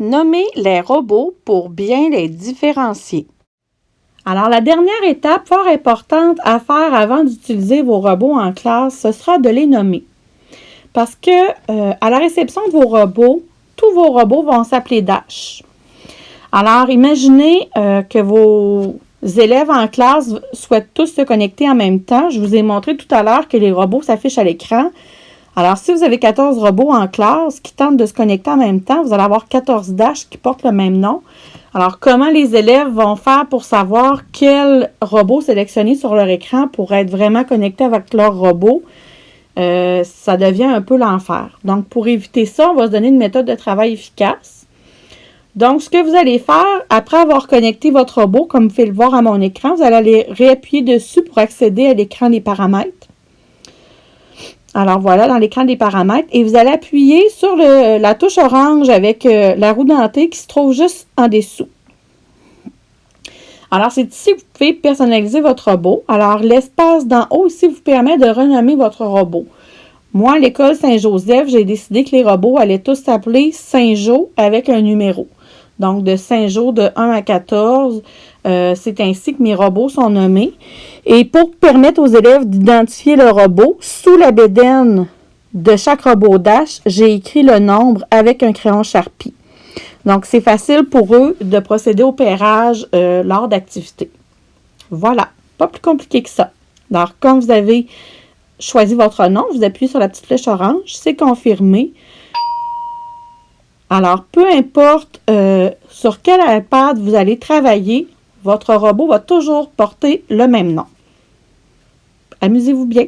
Nommez les robots pour bien les différencier. Alors, la dernière étape fort importante à faire avant d'utiliser vos robots en classe, ce sera de les nommer. Parce que euh, à la réception de vos robots, tous vos robots vont s'appeler Dash. Alors, imaginez euh, que vos élèves en classe souhaitent tous se connecter en même temps. Je vous ai montré tout à l'heure que les robots s'affichent à l'écran. Alors, si vous avez 14 robots en classe qui tentent de se connecter en même temps, vous allez avoir 14 Dash qui portent le même nom. Alors, comment les élèves vont faire pour savoir quel robot sélectionner sur leur écran pour être vraiment connectés avec leur robot? Euh, ça devient un peu l'enfer. Donc, pour éviter ça, on va se donner une méthode de travail efficace. Donc, ce que vous allez faire, après avoir connecté votre robot, comme vous pouvez le voir à mon écran, vous allez aller réappuyer dessus pour accéder à l'écran des paramètres. Alors voilà, dans l'écran des paramètres. Et vous allez appuyer sur la touche orange avec euh, la roue dentée qui se trouve juste en dessous. Alors, c'est ici que vous pouvez personnaliser votre robot. Alors, l'espace d'en haut ici vous permet de renommer votre robot. Moi, à l'école Saint-Joseph, j'ai décidé que les robots allaient tous s'appeler Saint-Jo avec un numéro. Donc, de Saint-Jo de 1 à 14, euh, c'est ainsi que mes robots sont nommés. Et pour permettre aux élèves d'identifier le robot, sous la bédaine de chaque robot Dash, j'ai écrit le nombre avec un crayon Sharpie. Donc, c'est facile pour eux de procéder au pairage euh, lors d'activités. Voilà, pas plus compliqué que ça. Alors, quand vous avez choisi votre nom, vous appuyez sur la petite flèche orange, c'est confirmé. Alors, peu importe euh, sur quel iPad vous allez travailler, votre robot va toujours porter le même nom. Amusez-vous bien.